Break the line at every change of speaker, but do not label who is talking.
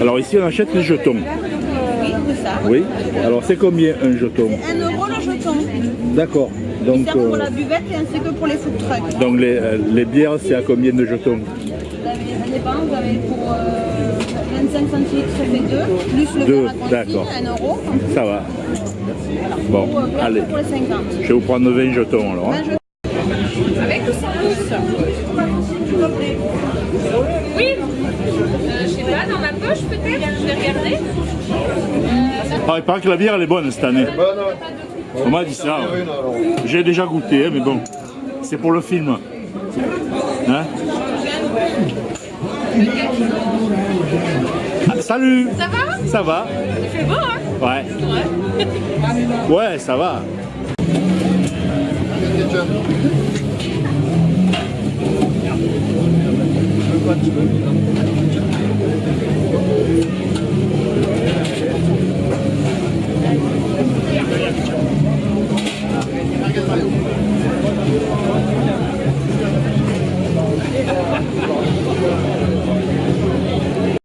Alors ici, on achète les jetons.
Oui, ça.
Oui. Alors c'est combien un jeton?
1 euro le jeton.
D'accord. Donc,
sert pour
euh,
la buvette et ainsi que pour les food trucks.
donc les, euh, les bières, c'est à combien de jetons?
Ça dépend, vous avez pour euh, 25 centilitres, ça fait 2, plus le
Deux, d'accord.
1 euro.
Ça va. Bon,
Ou, euh,
allez.
pour les 50.
Je vais vous prendre 20 jetons alors. hein.
Oui euh, Je sais pas, dans ma poche peut-être Je vais regarder.
Ah, il paraît que la bière elle est bonne cette année. On m'a dit ça. J'ai déjà goûté, hein, mais bon, c'est pour le film. Hein? Ah, salut
Ça va?
Ça va
Il fait beau, hein?
Ouais. Ouais, ça va. much good.